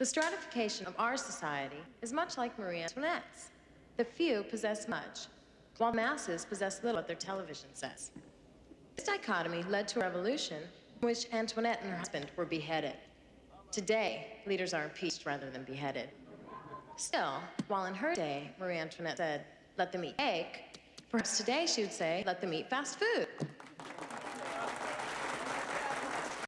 The stratification of our society is much like Marie Antoinette's. The few possess much, while masses possess little at their television sets. This dichotomy led to a revolution in which Antoinette and her husband were beheaded. Today, leaders are impeached rather than beheaded. Still, while in her day, Marie Antoinette said, let them eat cake, perhaps today she would say, let them eat fast food.